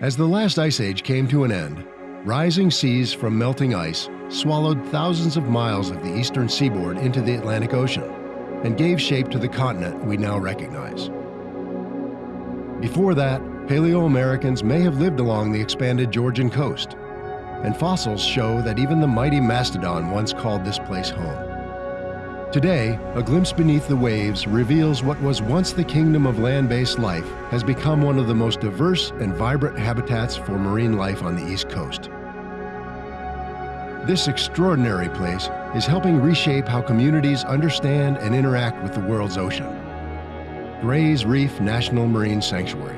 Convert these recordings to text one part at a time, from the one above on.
As the last ice age came to an end, rising seas from melting ice swallowed thousands of miles of the eastern seaboard into the Atlantic Ocean and gave shape to the continent we now recognize. Before that, Paleo-Americans may have lived along the expanded Georgian coast, and fossils show that even the mighty mastodon once called this place home. Today, a glimpse beneath the waves reveals what was once the kingdom of land-based life has become one of the most diverse and vibrant habitats for marine life on the East Coast. This extraordinary place is helping reshape how communities understand and interact with the world's ocean. Gray's Reef National Marine Sanctuary.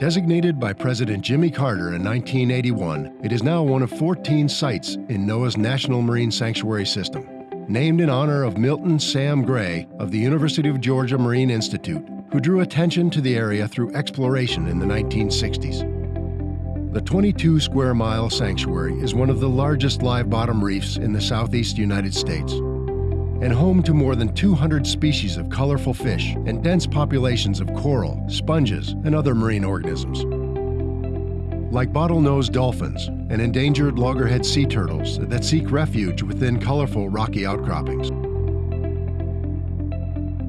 Designated by President Jimmy Carter in 1981, it is now one of 14 sites in NOAA's National Marine Sanctuary System named in honor of Milton Sam Gray of the University of Georgia Marine Institute, who drew attention to the area through exploration in the 1960s. The 22 square mile sanctuary is one of the largest live bottom reefs in the southeast United States and home to more than 200 species of colorful fish and dense populations of coral, sponges, and other marine organisms like bottlenose dolphins and endangered loggerhead sea turtles that seek refuge within colorful rocky outcroppings.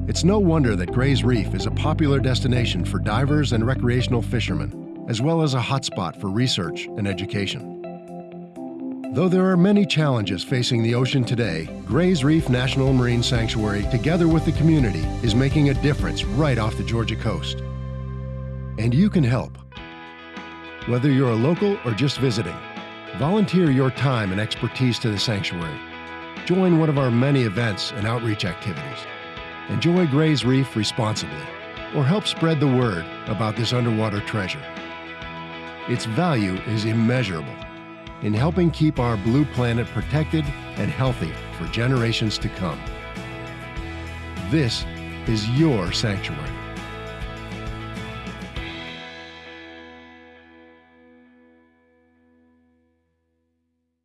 It's no wonder that Gray's Reef is a popular destination for divers and recreational fishermen, as well as a hotspot for research and education. Though there are many challenges facing the ocean today, Gray's Reef National Marine Sanctuary, together with the community, is making a difference right off the Georgia coast. And you can help. Whether you're a local or just visiting, volunteer your time and expertise to the sanctuary. Join one of our many events and outreach activities. Enjoy Gray's Reef responsibly, or help spread the word about this underwater treasure. Its value is immeasurable in helping keep our blue planet protected and healthy for generations to come. This is your sanctuary.